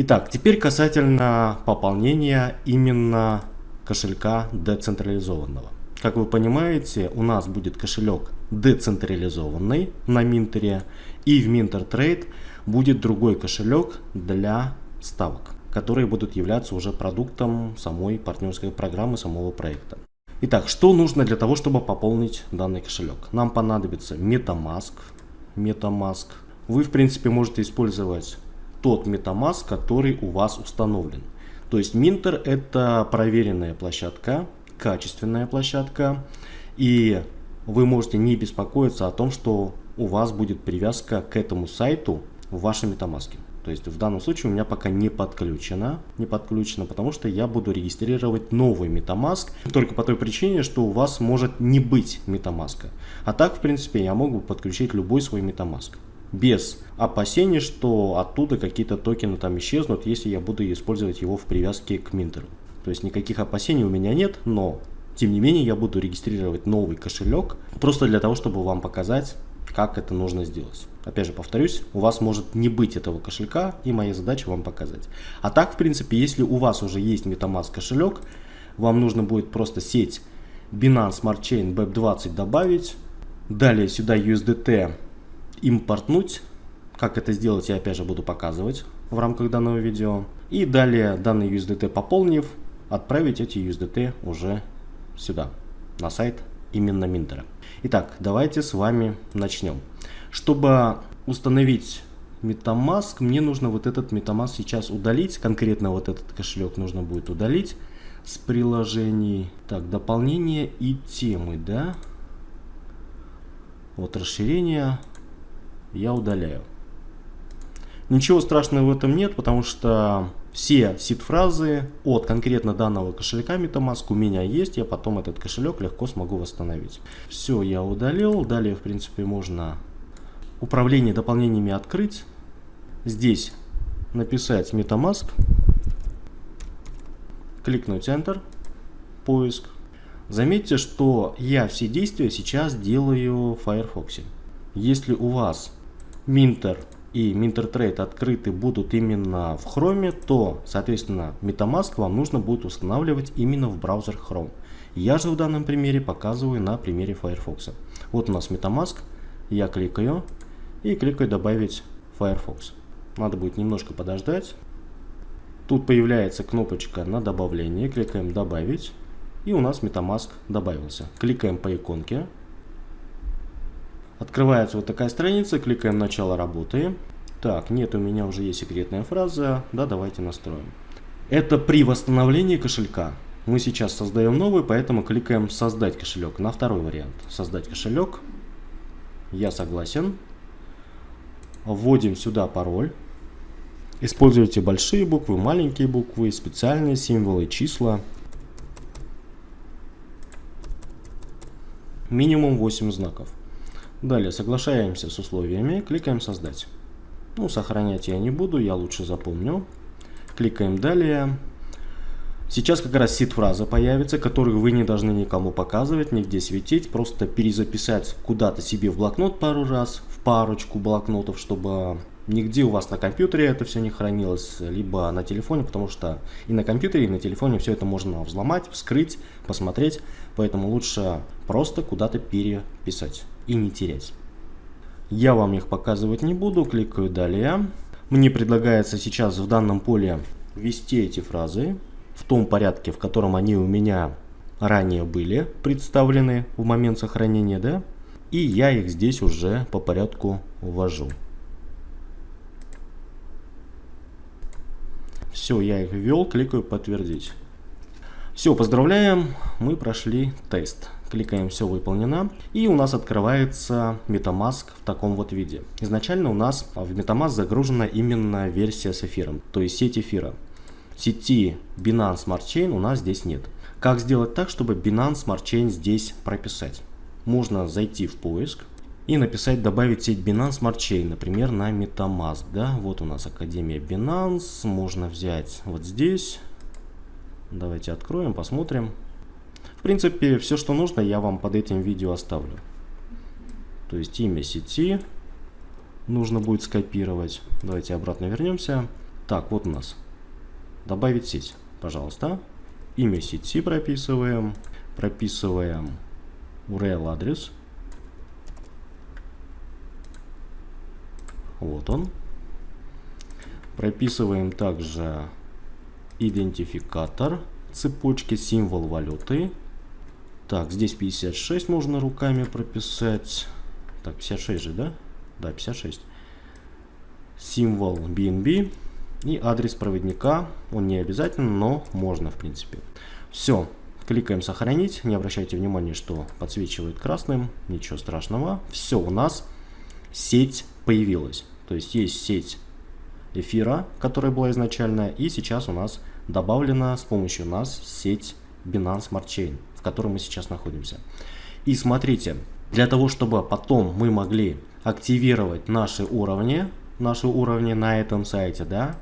Итак, теперь касательно пополнения именно кошелька децентрализованного. Как вы понимаете, у нас будет кошелек децентрализованный на Минтере, и в Minter будет другой кошелек для ставок, которые будут являться уже продуктом самой партнерской программы, самого проекта. Итак, что нужно для того, чтобы пополнить данный кошелек? Нам понадобится MetaMask. MetaMask. Вы, в принципе, можете использовать тот MetaMask, который у вас установлен. То есть Minter это проверенная площадка, качественная площадка. И вы можете не беспокоиться о том, что у вас будет привязка к этому сайту в вашем MetaMask. То есть в данном случае у меня пока не подключено, не подключено, потому что я буду регистрировать новый MetaMask только по той причине, что у вас может не быть MetaMask. А так, в принципе, я могу подключить любой свой MetaMask без опасений, что оттуда какие-то токены там исчезнут, если я буду использовать его в привязке к Минтеру. То есть никаких опасений у меня нет, но тем не менее я буду регистрировать новый кошелек просто для того, чтобы вам показать, как это нужно сделать. Опять же, повторюсь, у вас может не быть этого кошелька, и моя задача вам показать. А так, в принципе, если у вас уже есть MetaMask кошелек, вам нужно будет просто сеть Binance Smart Chain BEP20 добавить, далее сюда USDT импортнуть. Как это сделать, я опять же буду показывать в рамках данного видео. И далее данный USDT пополнив, отправить эти USDT уже сюда, на сайт именно Минтера. Итак, давайте с вами начнем. Чтобы установить MetaMask, мне нужно вот этот MetaMask сейчас удалить. Конкретно вот этот кошелек нужно будет удалить с приложений. Так, дополнение и темы, да? Вот расширение я удаляю. Ничего страшного в этом нет, потому что все сид-фразы от конкретно данного кошелька MetaMask у меня есть, я потом этот кошелек легко смогу восстановить. Все, я удалил. Далее, в принципе, можно управление дополнениями открыть. Здесь написать MetaMask, кликнуть Enter, поиск. Заметьте, что я все действия сейчас делаю в Firefox. Если у вас Minter и MinterTrade открыты будут именно в Chrome, то, соответственно, MetaMask вам нужно будет устанавливать именно в браузер Chrome. Я же в данном примере показываю на примере Firefox. Вот у нас MetaMask, я кликаю и кликаю добавить Firefox. Надо будет немножко подождать. Тут появляется кнопочка на добавление, кликаем добавить и у нас MetaMask добавился. Кликаем по иконке, Открывается вот такая страница, кликаем «Начало работы». Так, нет, у меня уже есть секретная фраза. Да, давайте настроим. Это при восстановлении кошелька. Мы сейчас создаем новый, поэтому кликаем «Создать кошелек» на второй вариант. «Создать кошелек». Я согласен. Вводим сюда пароль. Используйте большие буквы, маленькие буквы, специальные символы, числа. Минимум 8 знаков. Далее соглашаемся с условиями, кликаем «Создать». Ну, сохранять я не буду, я лучше запомню. Кликаем «Далее». Сейчас как раз сид-фраза появится, которую вы не должны никому показывать, нигде светить. Просто перезаписать куда-то себе в блокнот пару раз, в парочку блокнотов, чтобы нигде у вас на компьютере это все не хранилось, либо на телефоне, потому что и на компьютере, и на телефоне все это можно взломать, вскрыть, посмотреть. Поэтому лучше просто куда-то переписать и не терять. Я вам их показывать не буду, кликаю «Далее». Мне предлагается сейчас в данном поле ввести эти фразы в том порядке, в котором они у меня ранее были представлены в момент сохранения, да? И я их здесь уже по порядку ввожу. Все, я их ввел, кликаю «Подтвердить». Все, поздравляем, мы прошли тест. Кликаем «Все выполнено». И у нас открывается MetaMask в таком вот виде. Изначально у нас в MetaMask загружена именно версия с эфиром, то есть сеть эфира. Сети Binance Smart Chain у нас здесь нет. Как сделать так, чтобы Binance Smart Chain здесь прописать? Можно зайти в поиск и написать добавить сеть Binance Smart Chain, например, на MetaMask. Да? Вот у нас Академия Binance, можно взять вот здесь. Давайте откроем, посмотрим. В принципе, все, что нужно, я вам под этим видео оставлю. То есть имя сети нужно будет скопировать. Давайте обратно вернемся. Так, вот у нас. Добавить сеть, пожалуйста. Имя сети прописываем. Прописываем URL адрес. Вот он. Прописываем также идентификатор цепочки, символ валюты. Так, здесь 56 можно руками прописать. Так, 56 же, да? Да, 56. Символ BNB и адрес проводника. Он не обязательно, но можно, в принципе. Все. Кликаем «Сохранить». Не обращайте внимания, что подсвечивает красным. Ничего страшного. Все, у нас сеть появилась. То есть есть сеть эфира, которая была изначально, и сейчас у нас добавлена с помощью нас сеть Binance Smart Chain, в которой мы сейчас находимся. И смотрите, для того, чтобы потом мы могли активировать наши уровни, наши уровни на этом сайте, да,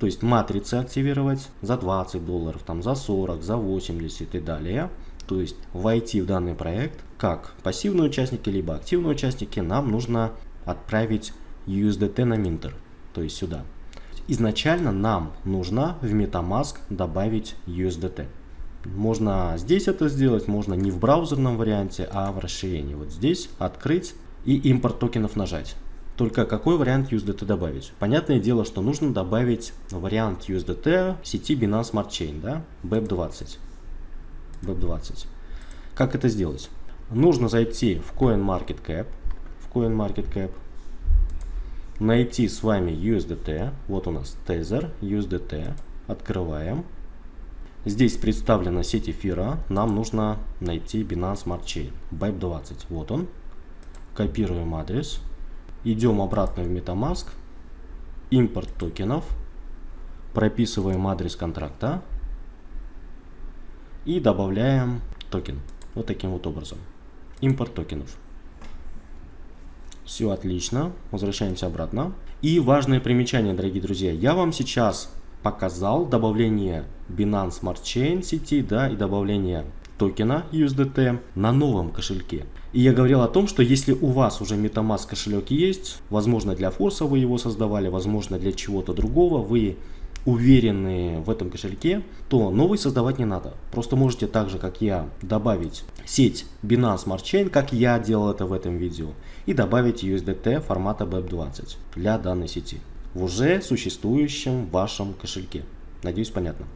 то есть матрицы активировать за 20 долларов, там за 40, за 80 и далее, то есть войти в данный проект, как пассивные участники, либо активные участники, нам нужно отправить USDT на Minter, то есть сюда. Изначально нам нужно в MetaMask добавить USDT. Можно здесь это сделать, можно не в браузерном варианте, а в расширении. Вот здесь открыть и импорт токенов нажать. Только какой вариант USDT добавить? Понятное дело, что нужно добавить вариант USDT сети Binance Smart Chain, да, BEP20. BEP20. Как это сделать? Нужно зайти в CoinMarketCap, CoinMarketCap, найти с вами USDT. Вот у нас Tether, USDT. Открываем. Здесь представлена сеть эфира. Нам нужно найти Binance Smart Chain. BIPE20. Вот он. Копируем адрес. Идем обратно в MetaMask. Импорт токенов. Прописываем адрес контракта. И добавляем токен. Вот таким вот образом. Импорт токенов. Все отлично. Возвращаемся обратно. И важное примечание, дорогие друзья. Я вам сейчас показал добавление Binance Smart Chain сети да, и добавление токена USDT на новом кошельке. И я говорил о том, что если у вас уже MetaMask кошелек есть, возможно для форса вы его создавали, возможно для чего-то другого, вы уверены в этом кошельке, то новый создавать не надо. Просто можете так же, как я, добавить сеть Binance Smart Chain, как я делал это в этом видео, и добавить USDT формата BEP20 для данной сети в уже существующем вашем кошельке. Надеюсь, понятно.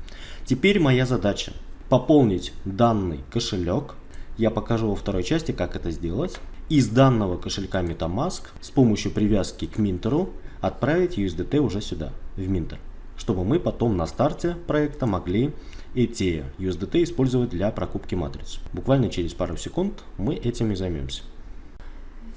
Теперь моя задача пополнить данный кошелек. Я покажу во второй части, как это сделать. Из данного кошелька MetaMask с помощью привязки к Минтеру отправить USDT уже сюда, в Минтер чтобы мы потом на старте проекта могли эти USDT использовать для прокупки матриц. Буквально через пару секунд мы этим и займемся.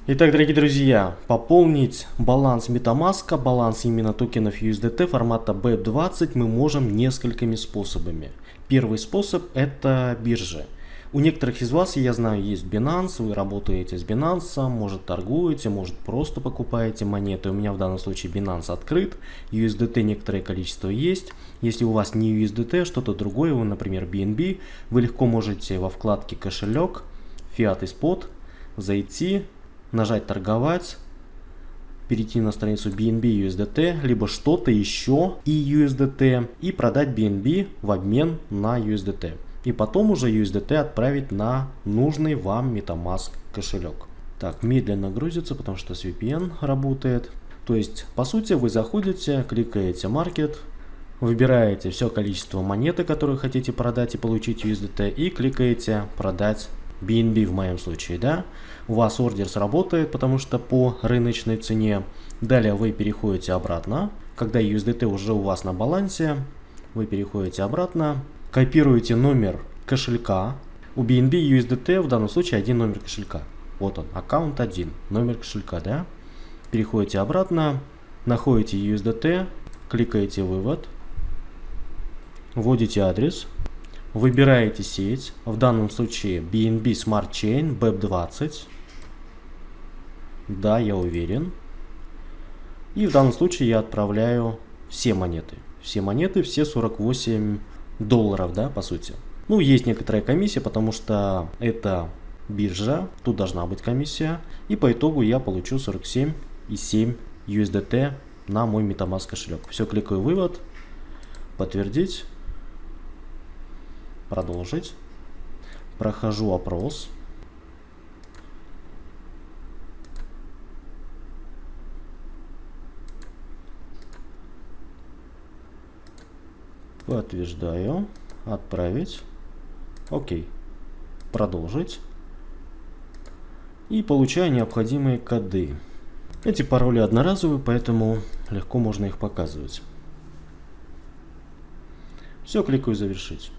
Итак, дорогие друзья, пополнить баланс MetaMask, баланс именно токенов USDT формата BEP20 мы можем несколькими способами. Первый способ это биржа. У некоторых из вас, я знаю, есть Binance, вы работаете с Binance, может торгуете, может просто покупаете монеты. У меня в данном случае Binance открыт, USDT некоторое количество есть. Если у вас не USDT, что-то другое, вы, например, BNB, вы легко можете во вкладке кошелек, Fiat и Spot зайти, нажать торговать, перейти на страницу BNB USDT, либо что-то еще и USDT и продать BNB в обмен на USDT и потом уже USDT отправить на нужный вам MetaMask кошелек. Так, медленно грузится, потому что с VPN работает. То есть, по сути, вы заходите, кликаете Market, выбираете все количество монеты, которые хотите продать и получить USDT, и кликаете продать BNB в моем случае, да. У вас ордер сработает, потому что по рыночной цене. Далее вы переходите обратно. Когда USDT уже у вас на балансе, вы переходите обратно, Копируете номер кошелька. У BNB USDT в данном случае один номер кошелька. Вот он, аккаунт 1, номер кошелька, да? Переходите обратно, находите USDT, кликаете вывод, вводите адрес, выбираете сеть, в данном случае BNB Smart Chain BEP20. Да, я уверен. И в данном случае я отправляю все монеты. Все монеты, все 48 долларов, да, по сути. Ну, есть некоторая комиссия, потому что это биржа, тут должна быть комиссия. И по итогу я получу 47,7 USDT на мой MetaMask кошелек. Все, кликаю вывод, подтвердить, продолжить. Прохожу опрос. Подтверждаю. Отправить. Окей. Продолжить. И получаю необходимые коды. Эти пароли одноразовые, поэтому легко можно их показывать. Все, кликаю «Завершить».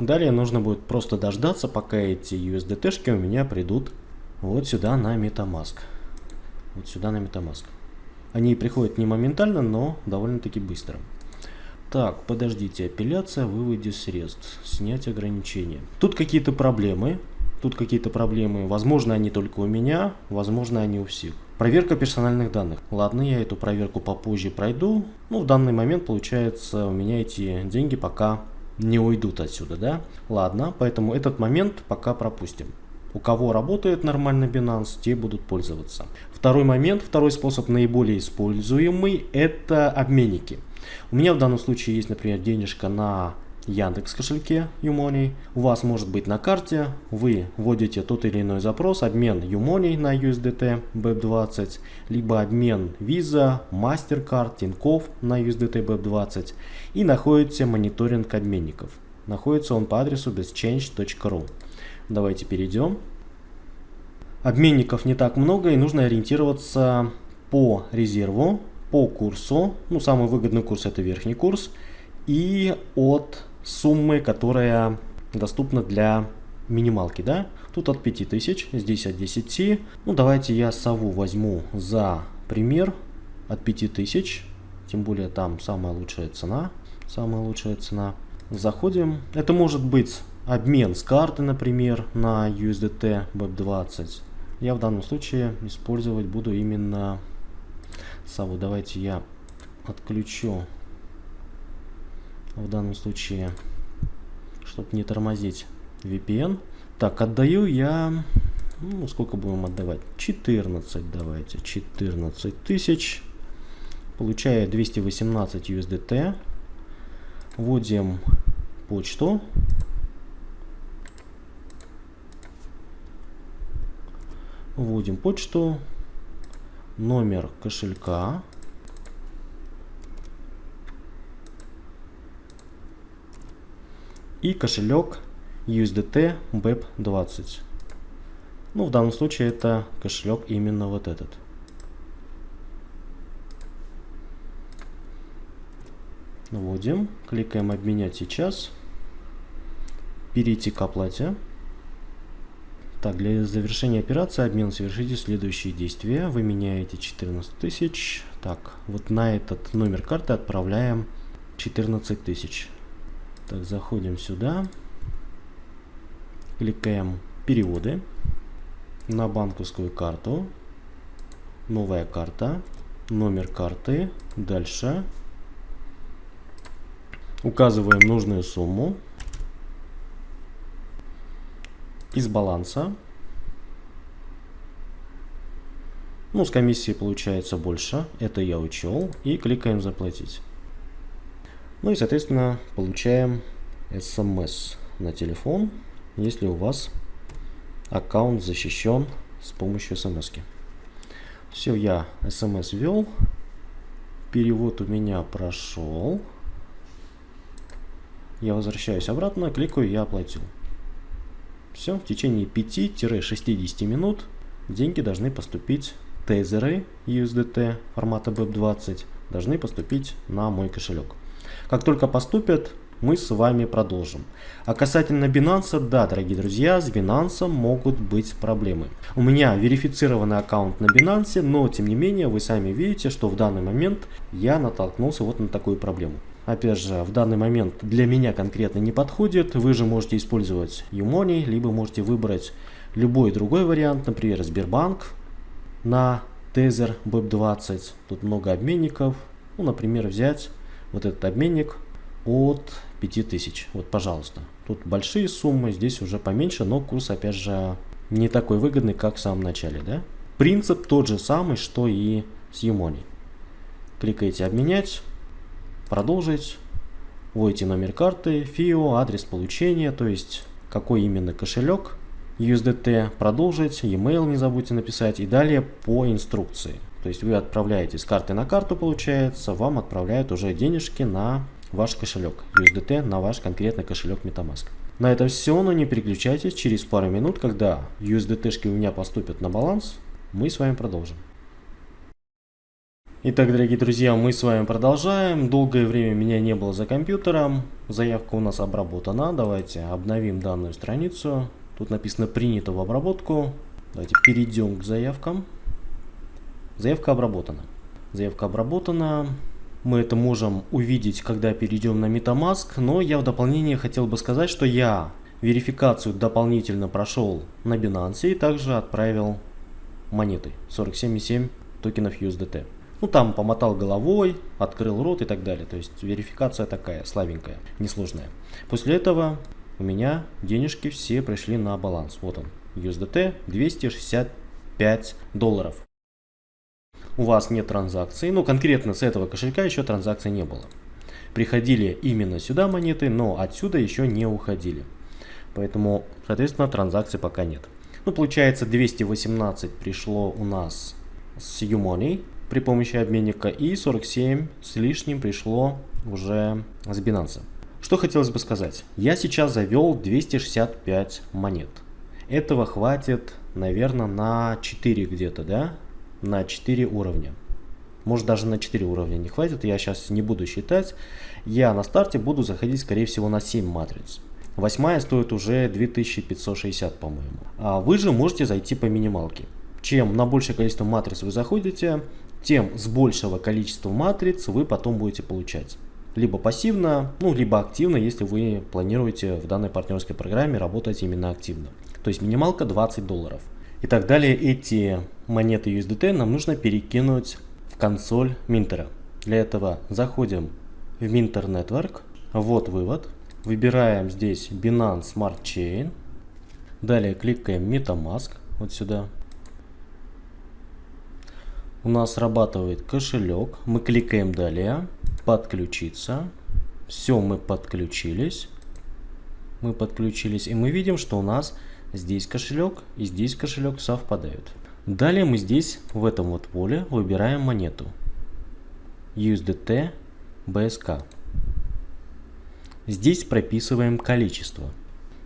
Далее нужно будет просто дождаться, пока эти USDT-шки у меня придут вот сюда на MetaMask. Вот сюда на MetaMask. Они приходят не моментально, но довольно-таки быстро. Так, подождите, апелляция, выводе средств, снять ограничения. Тут какие-то проблемы, тут какие-то проблемы. Возможно, они только у меня, возможно, они у всех. Проверка персональных данных. Ладно, я эту проверку попозже пройду. Ну, в данный момент, получается, у меня эти деньги пока не уйдут отсюда, да? Ладно, поэтому этот момент пока пропустим. У кого работает нормально Binance, те будут пользоваться. Второй момент, второй способ наиболее используемый, это обменники. У меня в данном случае есть, например, денежка на Яндекс кошельке Umoney. У вас может быть на карте, вы вводите тот или иной запрос, обмен Umoney на USDT BEP20, либо обмен Visa, MasterCard, Тинькофф на USDT BEP20 и находите мониторинг обменников. Находится он по адресу bestchange.ru. Давайте перейдем. Обменников не так много и нужно ориентироваться по резерву, по курсу. Ну, самый выгодный курс это верхний курс. И от суммы, которая доступна для минималки, да? Тут от 5000, здесь от 10. Ну, давайте я сову возьму за пример от 5000. Тем более там самая лучшая цена. Самая лучшая цена. Заходим. Это может быть обмен с карты, например, на USDT BEP20. Я в данном случае использовать буду именно сову. Давайте я отключу в данном случае, чтобы не тормозить VPN. Так, отдаю я, ну, сколько будем отдавать? 14 давайте, 14 тысяч. Получаю 218 USDT. Вводим почту. Вводим почту, номер кошелька. и кошелек USDT BEP20. Ну, в данном случае это кошелек именно вот этот. Вводим, кликаем «Обменять сейчас», перейти к оплате. Так, для завершения операции обмен совершите следующие действия. Вы меняете 14 тысяч. Так, вот на этот номер карты отправляем 14 тысяч. Так, заходим сюда. Кликаем переводы на банковскую карту. Новая карта. Номер карты. Дальше. Указываем нужную сумму. Из баланса. Ну, с комиссии получается больше. Это я учел. И кликаем заплатить. Ну и, соответственно, получаем смс на телефон, если у вас аккаунт защищен с помощью смс. -ки. Все, я смс ввел. Перевод у меня прошел. Я возвращаюсь обратно, кликаю «Я оплатил». Все, в течение 5-60 минут деньги должны поступить, тезеры USDT формата BEP20 должны поступить на мой кошелек. Как только поступят, мы с вами продолжим. А касательно Binance, да, дорогие друзья, с Binance могут быть проблемы. У меня верифицированный аккаунт на Binance, но тем не менее вы сами видите, что в данный момент я натолкнулся вот на такую проблему. Опять же, в данный момент для меня конкретно не подходит. Вы же можете использовать Umoney, либо можете выбрать любой другой вариант, например, Сбербанк на Tether BEP20. Тут много обменников. Ну, например, взять вот этот обменник от 5000. Вот, пожалуйста. Тут большие суммы, здесь уже поменьше, но курс, опять же, не такой выгодный, как в самом начале, да? Принцип тот же самый, что и с Юмони. Кликаете «Обменять», «Продолжить», вводите номер карты, FIO, адрес получения, то есть какой именно кошелек, USDT, продолжить, e-mail не забудьте написать и далее по инструкции. То есть вы отправляете с карты на карту, получается, вам отправляют уже денежки на ваш кошелек USDT, на ваш конкретный кошелек MetaMask. На этом все, но не переключайтесь, через пару минут, когда USDT-шки у меня поступят на баланс, мы с вами продолжим. Итак, дорогие друзья, мы с вами продолжаем. Долгое время меня не было за компьютером. Заявка у нас обработана. Давайте обновим данную страницу. Тут написано «Принято в обработку». Давайте перейдем к заявкам. Заявка обработана. Заявка обработана. Мы это можем увидеть, когда перейдем на MetaMask, но я в дополнение хотел бы сказать, что я верификацию дополнительно прошел на Binance и также отправил монеты 47,7 токенов USDT. Ну там помотал головой, открыл рот и так далее. То есть верификация такая слабенькая, несложная. После этого у меня денежки все пришли на баланс. Вот он, USDT 265 долларов у вас нет транзакции, ну конкретно с этого кошелька еще транзакции не было. Приходили именно сюда монеты, но отсюда еще не уходили. Поэтому, соответственно, транзакций пока нет. Ну, получается, 218 пришло у нас с Umoney при помощи обменника и 47 с лишним пришло уже с Binance. Что хотелось бы сказать. Я сейчас завел 265 монет. Этого хватит, наверное, на 4 где-то, да? на 4 уровня. Может даже на 4 уровня не хватит, я сейчас не буду считать. Я на старте буду заходить скорее всего на 7 матриц. Восьмая стоит уже 2560 по-моему. А вы же можете зайти по минималке. Чем на большее количество матриц вы заходите, тем с большего количества матриц вы потом будете получать. Либо пассивно, ну либо активно, если вы планируете в данной партнерской программе работать именно активно. То есть минималка 20 долларов. И так далее, эти монеты USDT нам нужно перекинуть в консоль Минтера. Для этого заходим в Minter Network, вот вывод, выбираем здесь Binance Smart Chain, далее кликаем MetaMask, вот сюда. У нас срабатывает кошелек, мы кликаем далее, подключиться, все мы подключились, мы подключились и мы видим, что у нас Здесь кошелек и здесь кошелек совпадают. Далее мы здесь, в этом вот поле, выбираем монету. USDT BSK. Здесь прописываем количество.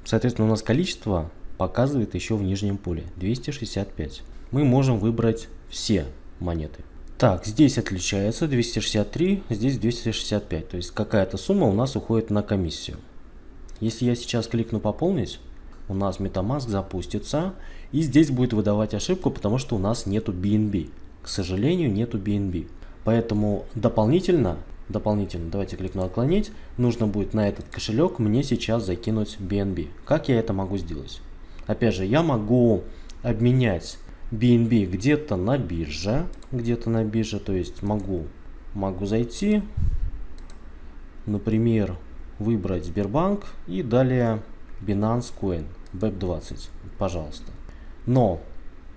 Соответственно, у нас количество показывает еще в нижнем поле 265. Мы можем выбрать все монеты. Так, здесь отличается 263, здесь 265. То есть какая-то сумма у нас уходит на комиссию. Если я сейчас кликну пополнить, у нас MetaMask запустится. И здесь будет выдавать ошибку, потому что у нас нету BNB. К сожалению, нету BNB. Поэтому дополнительно, дополнительно, давайте кликну отклонить, нужно будет на этот кошелек мне сейчас закинуть BNB. Как я это могу сделать? Опять же, я могу обменять BNB где-то на бирже, где-то на бирже, то есть могу, могу зайти, например, выбрать Сбербанк и далее Binance Coin. BEP20, пожалуйста. Но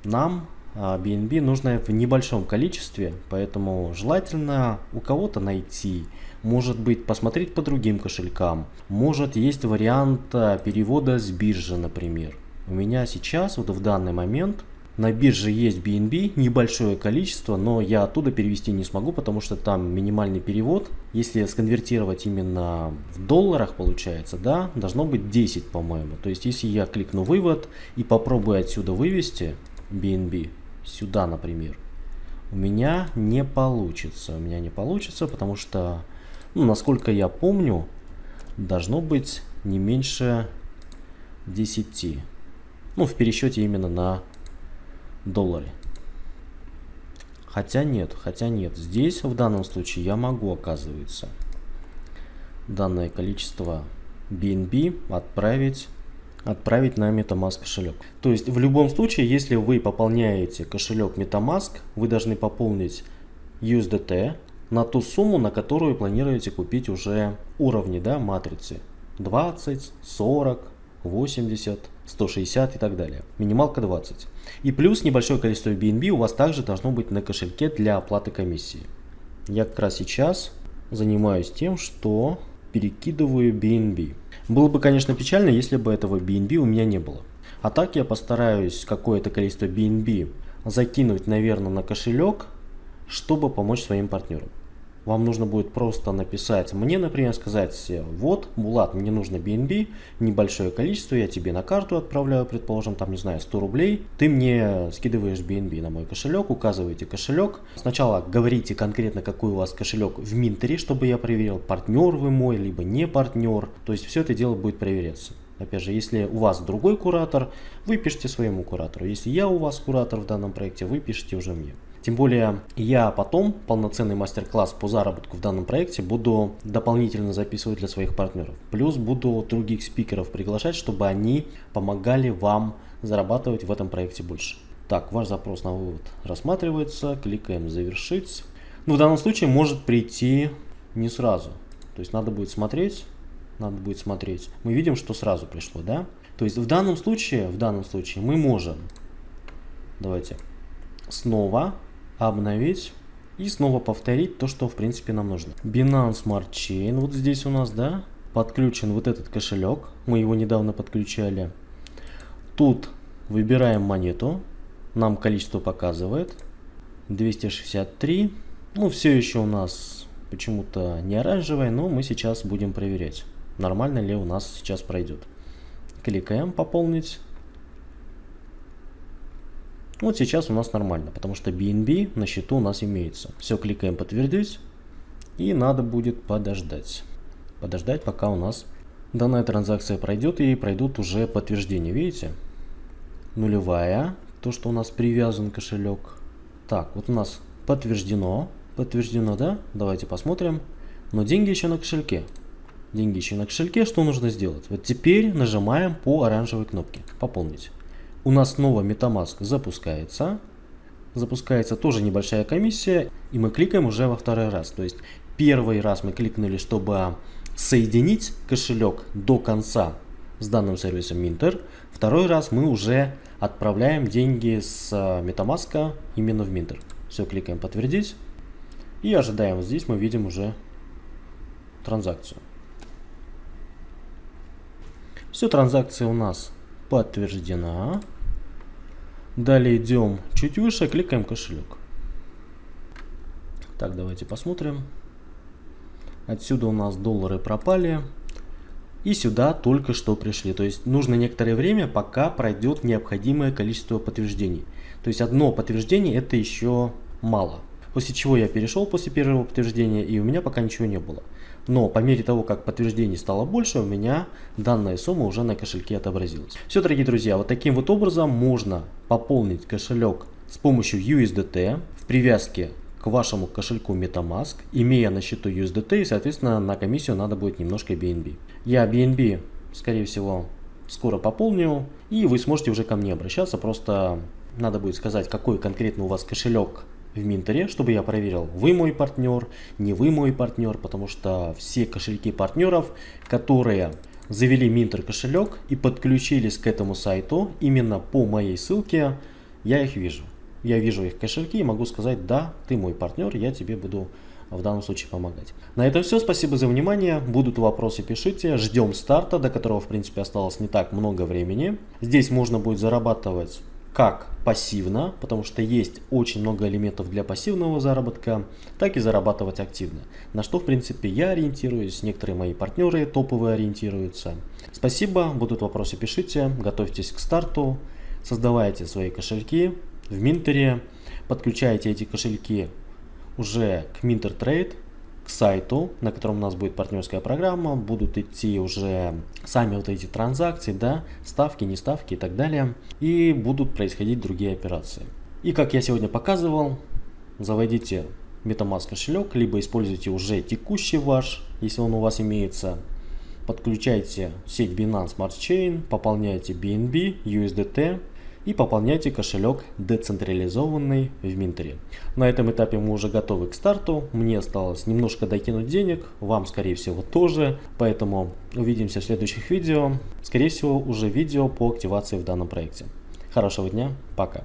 нам BNB а, нужно в небольшом количестве, поэтому желательно у кого-то найти, может быть посмотреть по другим кошелькам, может есть вариант а, перевода с биржи, например. У меня сейчас, вот в данный момент, на бирже есть BNB, небольшое количество, но я оттуда перевести не смогу, потому что там минимальный перевод. Если сконвертировать именно в долларах, получается, да, должно быть 10, по-моему. То есть, если я кликну вывод и попробую отсюда вывести BNB, сюда, например, у меня не получится. У меня не получится, потому что, ну, насколько я помню, должно быть не меньше 10. Ну, в пересчете именно на доллары. Хотя нет, хотя нет. Здесь в данном случае я могу, оказывается, данное количество BNB отправить отправить на MetaMask кошелек. То есть в любом случае, если вы пополняете кошелек MetaMask, вы должны пополнить USDT на ту сумму, на которую планируете купить уже уровни да, матрицы. 20, 40, 80, 160 и так далее. Минималка 20. И плюс небольшое количество BNB у вас также должно быть на кошельке для оплаты комиссии. Я как раз сейчас занимаюсь тем, что перекидываю BNB. Было бы, конечно, печально, если бы этого BNB у меня не было. А так я постараюсь какое-то количество BNB закинуть, наверное, на кошелек, чтобы помочь своим партнерам. Вам нужно будет просто написать мне, например, сказать, вот, Булат, мне нужно BNB, небольшое количество, я тебе на карту отправляю, предположим, там, не знаю, 100 рублей, ты мне скидываешь BNB на мой кошелек, указываете кошелек. Сначала говорите конкретно, какой у вас кошелек в Минтере, чтобы я проверил, партнер вы мой, либо не партнер. То есть все это дело будет проверяться. Опять же, если у вас другой куратор, вы пишите своему куратору. Если я у вас куратор в данном проекте, вы пишите уже мне. Тем более я потом полноценный мастер-класс по заработку в данном проекте буду дополнительно записывать для своих партнеров. Плюс буду других спикеров приглашать, чтобы они помогали вам зарабатывать в этом проекте больше. Так, ваш запрос на вывод рассматривается, кликаем завершить. Ну, в данном случае может прийти не сразу. То есть надо будет смотреть, надо будет смотреть. Мы видим, что сразу пришло, да? То есть в данном случае, в данном случае мы можем, давайте, снова обновить и снова повторить то, что в принципе нам нужно. Binance Smart Chain, вот здесь у нас, да, подключен вот этот кошелек, мы его недавно подключали. Тут выбираем монету, нам количество показывает, 263, ну все еще у нас почему-то не оранжевое, но мы сейчас будем проверять, нормально ли у нас сейчас пройдет. Кликаем пополнить. Вот сейчас у нас нормально, потому что BNB на счету у нас имеется. Все, кликаем подтвердить. И надо будет подождать. Подождать, пока у нас данная транзакция пройдет и пройдут уже подтверждения. Видите? Нулевая, то, что у нас привязан кошелек. Так, вот у нас подтверждено. Подтверждено, да? Давайте посмотрим. Но деньги еще на кошельке. Деньги еще на кошельке. Что нужно сделать? Вот теперь нажимаем по оранжевой кнопке. Пополнить у нас снова MetaMask запускается. Запускается тоже небольшая комиссия, и мы кликаем уже во второй раз. То есть первый раз мы кликнули, чтобы соединить кошелек до конца с данным сервисом Minter. Второй раз мы уже отправляем деньги с MetaMask именно в Minter. Все, кликаем подтвердить и ожидаем. Здесь мы видим уже транзакцию. Все, транзакция у нас подтверждена. Далее идем чуть выше, кликаем кошелек. Так, давайте посмотрим. Отсюда у нас доллары пропали. И сюда только что пришли. То есть нужно некоторое время, пока пройдет необходимое количество подтверждений. То есть одно подтверждение это еще мало. После чего я перешел после первого подтверждения и у меня пока ничего не было. Но по мере того, как подтверждений стало больше, у меня данная сумма уже на кошельке отобразилась. Все, дорогие друзья, вот таким вот образом можно пополнить кошелек с помощью USDT в привязке к вашему кошельку MetaMask, имея на счету USDT и, соответственно, на комиссию надо будет немножко BNB. Я BNB, скорее всего, скоро пополню, и вы сможете уже ко мне обращаться, просто надо будет сказать, какой конкретно у вас кошелек в Минтере, чтобы я проверил, вы мой партнер, не вы мой партнер, потому что все кошельки партнеров, которые завели Минтер кошелек и подключились к этому сайту именно по моей ссылке, я их вижу. Я вижу их кошельки и могу сказать, да, ты мой партнер, я тебе буду в данном случае помогать. На этом все, спасибо за внимание, будут вопросы пишите, ждем старта, до которого в принципе осталось не так много времени. Здесь можно будет зарабатывать как пассивно, потому что есть очень много элементов для пассивного заработка, так и зарабатывать активно. На что в принципе я ориентируюсь, некоторые мои партнеры топовые ориентируются. Спасибо, будут вопросы пишите, готовьтесь к старту, создавайте свои кошельки в Минтере, подключайте эти кошельки уже к Minter Trade, сайту, на котором у нас будет партнерская программа, будут идти уже сами вот эти транзакции, да, ставки, не ставки и так далее, и будут происходить другие операции. И как я сегодня показывал, заводите MetaMask кошелек, либо используйте уже текущий ваш, если он у вас имеется, подключайте сеть Binance Smart Chain, пополняйте BNB, USDT, и пополняйте кошелек децентрализованный в Минтере. На этом этапе мы уже готовы к старту. Мне осталось немножко докинуть денег, вам скорее всего тоже. Поэтому увидимся в следующих видео. Скорее всего уже видео по активации в данном проекте. Хорошего дня, пока.